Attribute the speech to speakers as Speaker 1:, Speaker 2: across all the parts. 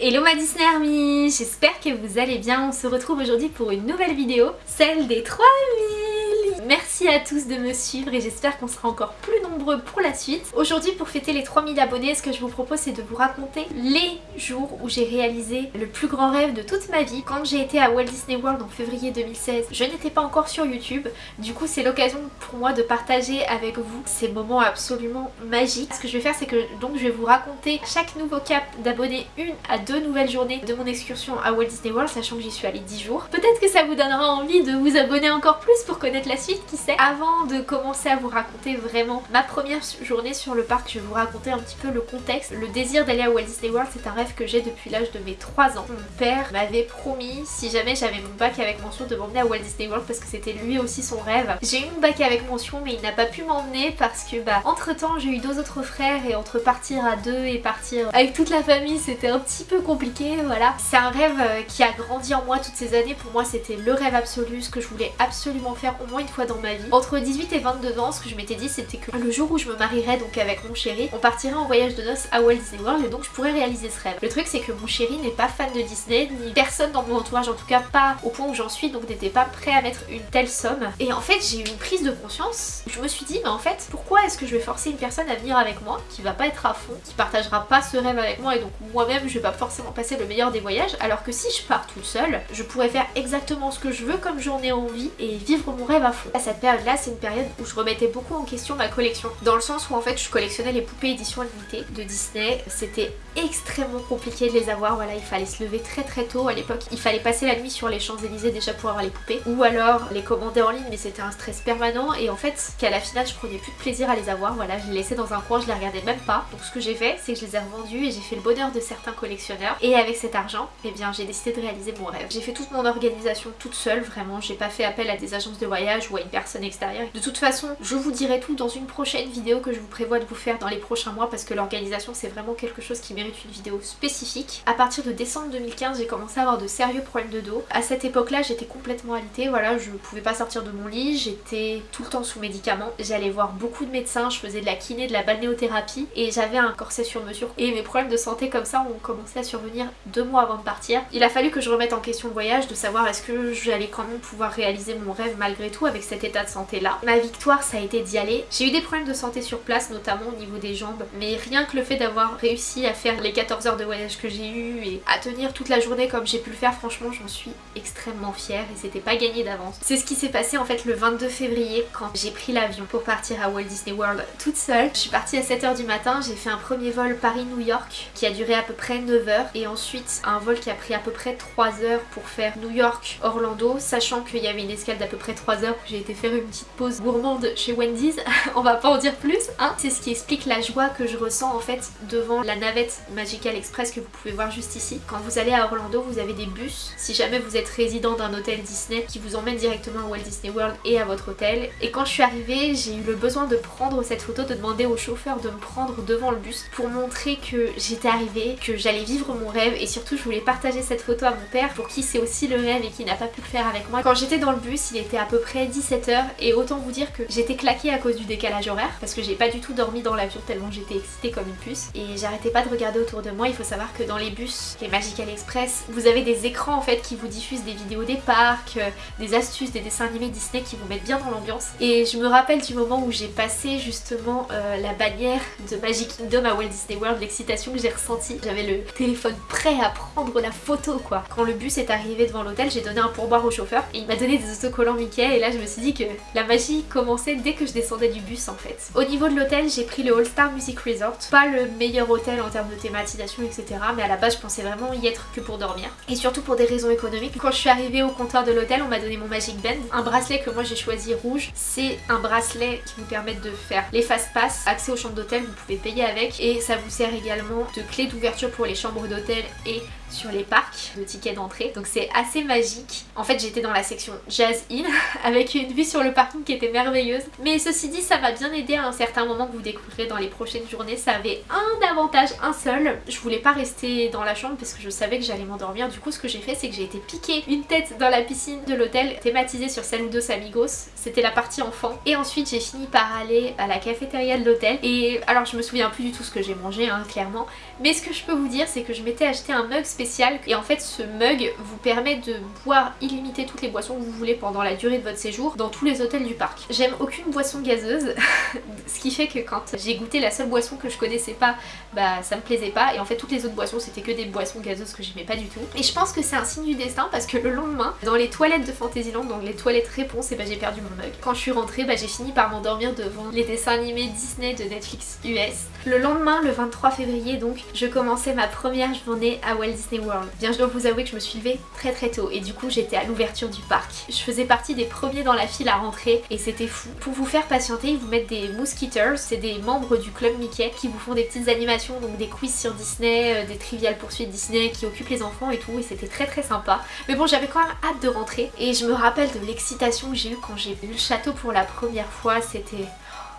Speaker 1: Hello ma Disney Army J'espère que vous allez bien, on se retrouve aujourd'hui pour une nouvelle vidéo, celle des 3000 Merci à tous de me suivre et j'espère qu'on sera encore plus nombreux pour la suite. Aujourd'hui pour fêter les 3000 abonnés, ce que je vous propose c'est de vous raconter les jours où j'ai réalisé le plus grand rêve de toute ma vie. Quand j'ai été à Walt Disney World en février 2016, je n'étais pas encore sur YouTube. Du coup c'est l'occasion pour moi de partager avec vous ces moments absolument magiques. Ce que je vais faire c'est que donc je vais vous raconter chaque nouveau cap d'abonnés une à deux nouvelles journées de mon excursion à Walt Disney World, sachant que j'y suis allée 10 jours. Peut-être que ça vous donnera envie de vous abonner encore plus pour connaître la suite qui sait. Avant de commencer à vous raconter vraiment ma première journée sur le parc, je vais vous raconter un petit peu le contexte. Le désir d'aller à Walt Disney World, c'est un rêve que j'ai depuis l'âge de mes 3 ans. Mon père m'avait promis, si jamais j'avais mon bac avec mention, de m'emmener à Walt Disney World parce que c'était lui aussi son rêve. J'ai eu mon bac avec mention mais il n'a pas pu m'emmener parce que bah entre temps j'ai eu deux autres frères et entre partir à deux et partir avec toute la famille c'était un petit peu compliqué voilà. C'est un rêve euh, qui a grandi en moi toutes ces années. Pour moi c'était le rêve absolu, ce que je voulais absolument faire au moins une fois dans ma vie. Entre 18 et 22 ans, ce que je m'étais dit c'était que le jour où je me marierais donc avec mon chéri, on partirait en voyage de noces à Walt Disney World et donc je pourrais réaliser ce rêve. Le truc c'est que mon chéri n'est pas fan de Disney, ni personne dans mon entourage, en tout cas pas au point où j'en suis, donc n'était pas prêt à mettre une telle somme. Et en fait j'ai eu une prise de conscience, je me suis dit mais en fait pourquoi est-ce que je vais forcer une personne à venir avec moi qui va pas être à fond, qui partagera pas ce rêve avec moi et donc moi-même je vais pas forcément passer le meilleur des voyages alors que si je pars toute seule, je pourrais faire exactement ce que je veux comme j'en ai envie et vivre mon rêve à fond. À cette période-là, c'est une période où je remettais beaucoup en question ma collection. Dans le sens où en fait je collectionnais les poupées édition limitée de Disney. C'était extrêmement compliqué de les avoir, voilà, il fallait se lever très très tôt à l'époque. Il fallait passer la nuit sur les Champs-Élysées déjà pour avoir les poupées. Ou alors les commander en ligne mais c'était un stress permanent et en fait qu'à la finale je prenais plus de plaisir à les avoir. Voilà, je les laissais dans un coin, je les regardais même pas. Donc ce que j'ai fait c'est que je les ai revendus et j'ai fait le bonheur de certains collectionneurs. Et avec cet argent, eh bien j'ai décidé de réaliser mon rêve. J'ai fait toute mon organisation toute seule, vraiment. J'ai pas fait appel à des agences de voyage ou à une personne extérieure. De toute façon, je vous dirai tout dans une prochaine vidéo que je vous prévois de vous faire dans les prochains mois parce que l'organisation c'est vraiment quelque chose qui mérite une vidéo spécifique. À partir de décembre 2015, j'ai commencé à avoir de sérieux problèmes de dos. À cette époque-là, j'étais complètement alitée, voilà, je pouvais pas sortir de mon lit, j'étais tout le temps sous médicaments. J'allais voir beaucoup de médecins, je faisais de la kiné, de la balnéothérapie et j'avais un corset sur mesure. Et mes problèmes de santé comme ça ont commencé à survenir deux mois avant de partir. Il a fallu que je remette en question le voyage, de savoir est-ce que j'allais quand même pouvoir réaliser mon rêve malgré tout avec cet état de santé là. Ma victoire ça a été d'y aller. J'ai eu des problèmes de santé sur place notamment au niveau des jambes mais rien que le fait d'avoir réussi à faire les 14 heures de voyage que j'ai eu et à tenir toute la journée comme j'ai pu le faire franchement j'en suis extrêmement fière et c'était pas gagné d'avance. C'est ce qui s'est passé en fait le 22 février quand j'ai pris l'avion pour partir à Walt Disney World toute seule. Je suis partie à 7h du matin, j'ai fait un premier vol Paris-New York qui a duré à peu près 9 heures et ensuite un vol qui a pris à peu près 3 heures pour faire New York-Orlando sachant qu'il y avait une escale d'à peu près 3 heures j'ai été faire une petite pause gourmande chez Wendy's, on va pas en dire plus hein. C'est ce qui explique la joie que je ressens en fait devant la navette Magical Express que vous pouvez voir juste ici. Quand vous allez à Orlando vous avez des bus, si jamais vous êtes résident d'un hôtel Disney qui vous emmène directement à Walt Disney World et à votre hôtel. Et quand je suis arrivée j'ai eu le besoin de prendre cette photo, de demander au chauffeur de me prendre devant le bus pour montrer que j'étais arrivée, que j'allais vivre mon rêve et surtout je voulais partager cette photo à mon père pour qui c'est aussi le rêve et qui n'a pas pu le faire avec moi. Quand j'étais dans le bus il était à peu près 17h et autant vous dire que j'étais claquée à cause du décalage parce que j'ai pas du tout dormi dans l'avion tellement j'étais excitée comme une puce et j'arrêtais pas de regarder autour de moi. Il faut savoir que dans les bus, les Magical Express, vous avez des écrans en fait qui vous diffusent des vidéos des parcs, euh, des astuces, des dessins animés Disney qui vous mettent bien dans l'ambiance et je me rappelle du moment où j'ai passé justement euh, la bannière de Magic Kingdom à Walt Disney World, l'excitation que j'ai ressentie. J'avais le téléphone prêt à prendre la photo quoi. Quand le bus est arrivé devant l'hôtel, j'ai donné un pourboire au chauffeur et il m'a donné des autocollants Mickey et là je me suis dit que la magie commençait dès que je descendais du bus en fait. Au niveau de l'hôtel, j'ai pris le All Star Music Resort. Pas le meilleur hôtel en termes de thématisation etc. Mais à la base je pensais vraiment y être que pour dormir. Et surtout pour des raisons économiques. Quand je suis arrivée au comptoir de l'hôtel, on m'a donné mon Magic Band. Un bracelet que moi j'ai choisi rouge. C'est un bracelet qui vous permet de faire les fast pass, accès aux chambres d'hôtel, vous pouvez payer avec. Et ça vous sert également de clé d'ouverture pour les chambres d'hôtel et sur les parcs de tickets d'entrée. Donc c'est assez magique. En fait j'étais dans la section Jazz Inn avec une vue sur le parking qui était merveilleuse. Mais ceci dit ça m'a bien aidé à un certain moment que vous découvrirez dans les prochaines journées. Ça avait un avantage, un seul. Je voulais pas rester dans la chambre parce que je savais que j'allais m'endormir. Du coup ce que j'ai fait c'est que j'ai été piquer une tête dans la piscine de l'hôtel thématisée sur Saludos Amigos. C'était la partie enfant. Et ensuite j'ai fini par aller à la cafétéria de l'hôtel. Et alors je me souviens plus du tout ce que j'ai mangé hein, clairement. Mais ce que je peux vous dire c'est que je m'étais acheté un mug spécial et en fait ce mug vous permet de boire illimité toutes les boissons que vous voulez pendant la durée de votre séjour dans tous les hôtels du parc. J'aime aucune boisson gazeuse ce qui fait que quand j'ai goûté la seule boisson que je connaissais pas bah ça me plaisait pas et en fait toutes les autres boissons c'était que des boissons gazeuses que j'aimais pas du tout. Et je pense que c'est un signe du destin parce que le lendemain dans les toilettes de Fantasyland donc les toilettes réponse et bah j'ai perdu mon mug. Quand je suis rentrée bah j'ai fini par m'endormir devant les dessins animés Disney de Netflix US. Le lendemain le 23 février donc je commençais ma première journée à Walt Disney World. Bien je dois vous avouer que je me suis levée très très tôt et du coup j'étais à l'ouverture du parc. Je faisais partie des premiers dans la file à rentrer et c'était fou. Pour vous faire patienter ils vous mettent des mosquitoes, c'est des membres du club Mickey qui vous font des petites animations donc des quiz sur Disney, euh, des triviales poursuites Disney qui occupent les enfants et tout et c'était très très sympa. Mais bon j'avais quand même hâte de rentrer et je me rappelle de l'excitation que j'ai eue quand j'ai vu le château pour la première fois, c'était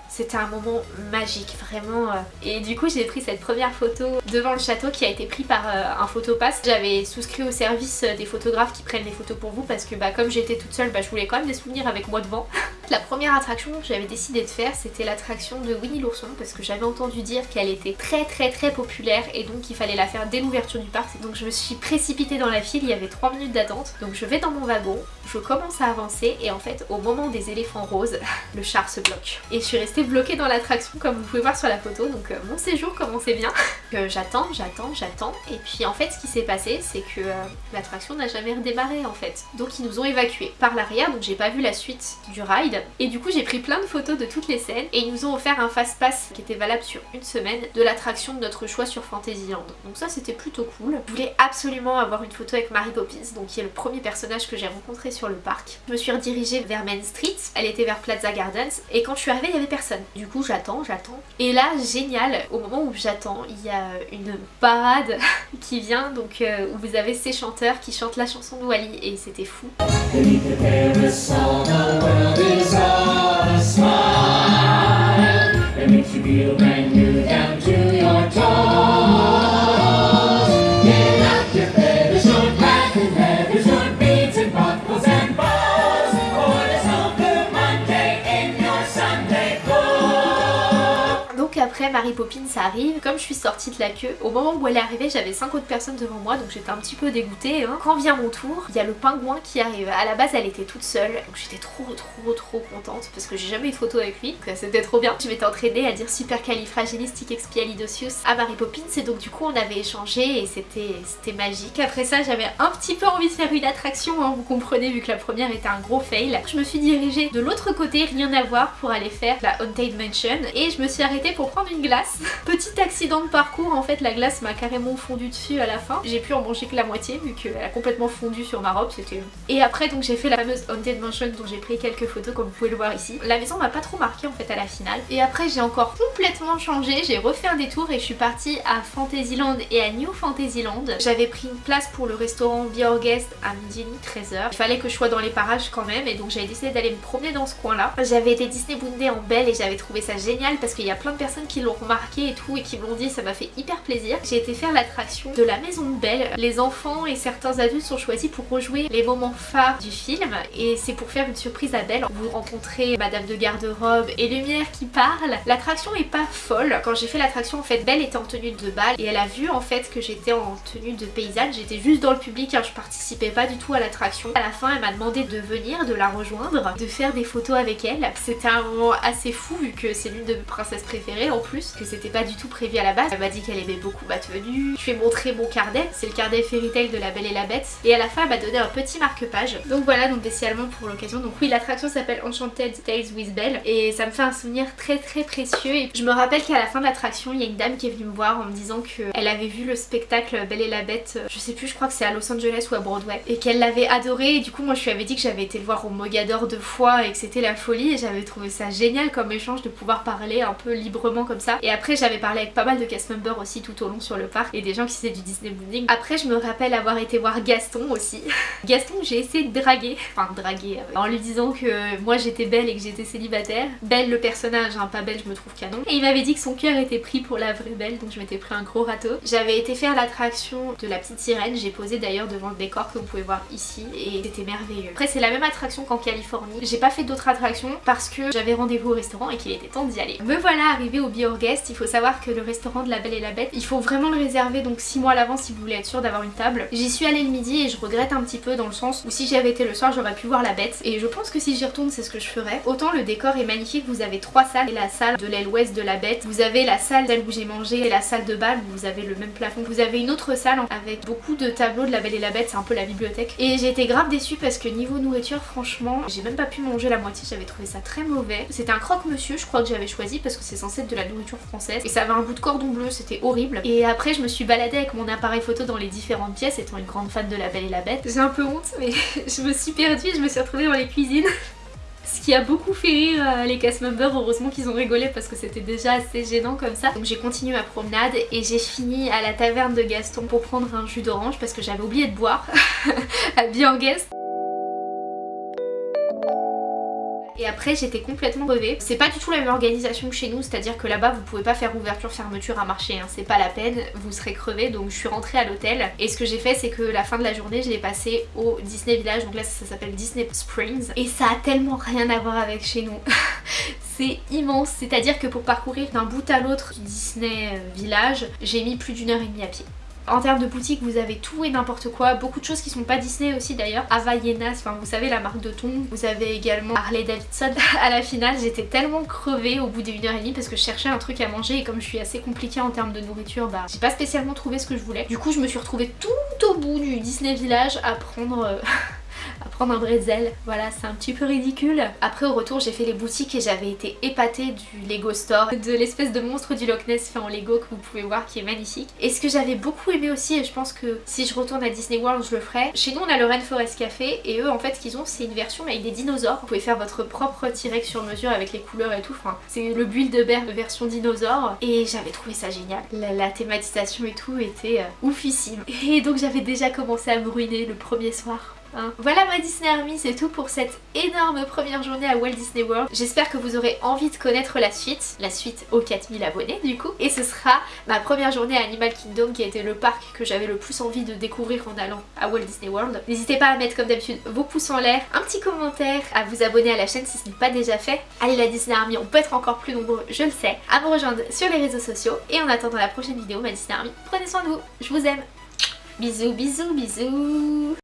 Speaker 1: c'était un moment magique, vraiment. Euh. Et du coup, j'ai pris cette première photo devant le château qui a été prise par euh, un photopass. J'avais souscrit au service euh, des photographes qui prennent les photos pour vous parce que bah, comme j'étais toute seule, bah, je voulais quand même des souvenirs avec moi devant. La première attraction que j'avais décidé de faire, c'était l'attraction de Winnie l'ourson parce que j'avais entendu dire qu'elle était très très très populaire et donc il fallait la faire dès l'ouverture du parc. Donc je me suis précipitée dans la file, il y avait 3 minutes d'attente. Donc je vais dans mon wagon, je commence à avancer et en fait au moment des éléphants roses, le char se bloque. Et je suis restée bloquée dans l'attraction comme vous pouvez voir sur la photo donc euh, mon séjour commençait bien. j'attends, j'attends, j'attends et puis en fait ce qui s'est passé c'est que euh, l'attraction n'a jamais redémarré en fait. Donc ils nous ont évacués par l'arrière donc j'ai pas vu la suite du ride et du coup j'ai pris plein de photos de toutes les scènes et ils nous ont offert un fast-pass qui était valable sur une semaine de l'attraction de notre choix sur Fantasyland. Donc ça c'était plutôt cool. Je voulais absolument avoir une photo avec Mary Poppins donc qui est le premier personnage que j'ai rencontré sur le parc. Je me suis redirigée vers Main Street, elle était vers Plaza Gardens et quand je suis arrivée il y avait personne. Du coup j'attends, j'attends. Et là génial, au moment où j'attends il y a une parade qui vient donc euh, où vous avez ces chanteurs qui chantent la chanson de Wally et c'était fou. Mary Poppins arrive, comme je suis sortie de la queue, au moment où elle est arrivée j'avais 5 autres personnes devant moi donc j'étais un petit peu dégoûtée. Hein. Quand vient mon tour, il y a le pingouin qui arrive. À la base elle était toute seule donc j'étais trop trop trop contente parce que j'ai jamais eu de photo avec lui c'était trop bien. Je m'étais entraînée à dire supercalifragilisticexpialidocious à Mary Poppins et donc du coup on avait échangé et c'était magique. Après ça j'avais un petit peu envie de faire une attraction, hein, vous comprenez vu que la première était un gros fail. Je me suis dirigée de l'autre côté, rien à voir pour aller faire la Haunted Mansion et je me suis arrêtée pour prendre une glace. Petit accident de parcours, en fait la glace m'a carrément fondu dessus à la fin. J'ai pu en manger que la moitié vu qu'elle a complètement fondu sur ma robe, c'était... Et après donc j'ai fait la fameuse Haunted Mansion dont j'ai pris quelques photos comme vous pouvez le voir ici. La maison m'a pas trop marqué en fait à la finale. Et après j'ai encore complètement changé, j'ai refait un détour et je suis partie à Fantasyland et à New Fantasyland. J'avais pris une place pour le restaurant Be à midi 13h. Il fallait que je sois dans les parages quand même et donc j'avais décidé d'aller me promener dans ce coin là. J'avais été Disney Boondé en belle et j'avais trouvé ça génial parce qu'il y a plein de personnes qui l'ont remarqué et tout et qui me l'ont dit ça m'a fait hyper plaisir. J'ai été faire l'attraction de la maison de Belle. Les enfants et certains adultes sont choisis pour rejouer les moments phares du film et c'est pour faire une surprise à Belle. Vous rencontrez Madame de garde-robe et Lumière qui parle. L'attraction est pas folle. Quand j'ai fait l'attraction en fait Belle était en tenue de bal et elle a vu en fait que j'étais en tenue de paysanne. J'étais juste dans le public, hein, je participais pas du tout à l'attraction. À la fin elle m'a demandé de venir, de la rejoindre, de faire des photos avec elle. C'était un moment assez fou vu que c'est l'une de mes princesses préférées en plus, que c'était pas du tout prévu à la base. Elle m'a dit qu'elle aimait beaucoup ma tenue. Je lui ai montré mon carnet, c'est le carnet Fairy Tail de la Belle et la Bête. Et à la fin elle m'a donné un petit marque-page. Donc voilà, donc spécialement pour l'occasion. Donc oui, l'attraction s'appelle Enchanted Tales with Belle et ça me fait un souvenir très très précieux. Et je me rappelle qu'à la fin de l'attraction, il y a une dame qui est venue me voir en me disant qu'elle avait vu le spectacle Belle et la Bête, je sais plus, je crois que c'est à Los Angeles ou à Broadway, et qu'elle l'avait adoré. Et du coup, moi je lui avais dit que j'avais été le voir au Mogador deux fois et que c'était la folie. Et j'avais trouvé ça génial comme échange de pouvoir parler un peu librement comme ça. Et après j'avais parlé avec pas mal de cast members aussi tout au long sur le parc et des gens qui faisaient du Disney Bonding. Après je me rappelle avoir été voir Gaston aussi. Gaston j'ai essayé de draguer, enfin draguer euh, en lui disant que moi j'étais belle et que j'étais célibataire. Belle le personnage, hein, pas belle je me trouve canon. Et il m'avait dit que son cœur était pris pour la vraie belle donc je m'étais pris un gros râteau. J'avais été faire l'attraction de la petite sirène, j'ai posé d'ailleurs devant le décor que vous pouvez voir ici et c'était merveilleux. Après c'est la même attraction qu'en Californie. J'ai pas fait d'autres attractions parce que j'avais rendez-vous au restaurant et qu'il était temps d'y aller. Me voilà arrivé au Il faut savoir que le restaurant de la Belle et la Bête, il faut vraiment le réserver donc 6 mois à l'avance si vous voulez être sûr d'avoir une table. J'y suis allée le midi et je regrette un petit peu dans le sens où si j'avais été le soir j'aurais pu voir la bête et je pense que si j'y retourne c'est ce que je ferais. Autant le décor est magnifique, vous avez trois salles et la salle de l'aile ouest de la bête, vous avez la salle d'elle où j'ai mangé et la salle de bal où vous avez le même plafond, vous avez une autre salle avec beaucoup de tableaux de la Belle et la Bête, c'est un peu la bibliothèque et j'ai été grave déçue parce que niveau nourriture franchement j'ai même pas pu manger la moitié, j'avais trouvé ça très mauvais. C'était un croque-monsieur je crois que j'avais choisi parce que c'est censé être de la nourriture française et ça avait un goût de cordon bleu, c'était horrible. Et après je me suis baladée avec mon appareil photo dans les différentes pièces étant une grande fan de la Belle et la Bête. J'ai un peu honte mais je me suis perdue et je me suis retrouvée dans les cuisines. Ce qui a beaucoup fait rire euh, les cast members, heureusement qu'ils ont rigolé parce que c'était déjà assez gênant comme ça. Donc j'ai continué ma promenade et j'ai fini à la taverne de Gaston pour prendre un jus d'orange parce que j'avais oublié de boire à Biorguest. Et après j'étais complètement crevée. C'est pas du tout la même organisation que chez nous, c'est-à-dire que là-bas vous pouvez pas faire ouverture fermeture à marché, hein. c'est pas la peine, vous serez crevé donc je suis rentrée à l'hôtel et ce que j'ai fait c'est que la fin de la journée je l'ai passé au Disney Village, donc là ça s'appelle Disney Springs et ça a tellement rien à voir avec chez nous. c'est immense, c'est-à-dire que pour parcourir d'un bout à l'autre Disney euh, Village, j'ai mis plus d'une heure et demie à pied. En termes de boutique, vous avez tout et n'importe quoi, beaucoup de choses qui sont pas Disney aussi d'ailleurs. Havaianas, enfin vous savez la marque de thon. Vous avez également Harley Davidson. à la finale, j'étais tellement crevée au bout et demie parce que je cherchais un truc à manger et comme je suis assez compliquée en termes de nourriture, bah j'ai pas spécialement trouvé ce que je voulais. Du coup, je me suis retrouvée tout au bout du Disney Village à prendre... À prendre un bretzel. Voilà, c'est un petit peu ridicule. Après au retour j'ai fait les boutiques et j'avais été épatée du Lego Store, de l'espèce de monstre du Loch Ness fait en Lego que vous pouvez voir qui est magnifique. Et ce que j'avais beaucoup aimé aussi, et je pense que si je retourne à Disney World je le ferai, chez nous on a le Rainforest Café et eux en fait ce qu'ils ont c'est une version avec des dinosaures. Vous pouvez faire votre propre T-Rex sur mesure avec les couleurs et tout, enfin c'est le build de version dinosaure et j'avais trouvé ça génial. La, thématisation et tout était euh, oufissime. Et donc j'avais déjà commencé à me ruiner le premier soir Hein. Voilà ma Disney Army, c'est tout pour cette énorme première journée à Walt Disney World. J'espère que vous aurez envie de connaître la suite, la suite aux 4000 abonnés du coup. Et ce sera ma première journée à Animal Kingdom qui a été le parc que j'avais le plus envie de découvrir en allant à Walt Disney World. N'hésitez pas à mettre comme d'habitude vos pouces en l'air, un petit commentaire, à vous abonner à la chaîne si ce n'est pas déjà fait. Allez la Disney Army, on peut être encore plus nombreux, je le sais, à me rejoindre sur les réseaux sociaux. Et en attendant la prochaine vidéo, ma Disney Army, prenez soin de vous, je vous aime. Bisous, bisous, bisous